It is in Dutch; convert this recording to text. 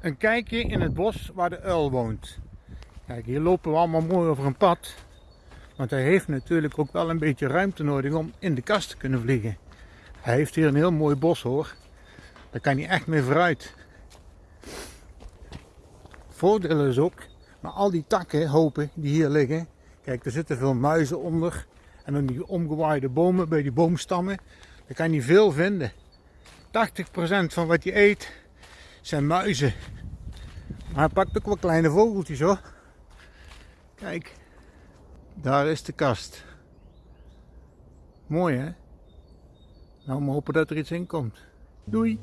een kijkje in het bos waar de uil woont. Kijk, hier lopen we allemaal mooi over een pad. Want hij heeft natuurlijk ook wel een beetje ruimte nodig om in de kast te kunnen vliegen. Hij heeft hier een heel mooi bos hoor. Daar kan hij echt mee vooruit. Voordeel is ook, maar al die takken, hopen die hier liggen. Kijk, er zitten veel muizen onder. En dan die omgewaaide bomen bij die boomstammen. Daar kan hij veel vinden. 80% van wat hij eet zijn muizen. Maar hij pakt ook wel kleine vogeltjes hoor. Kijk, daar is de kast. Mooi hè? Nou, we hopen dat er iets in komt. Doei!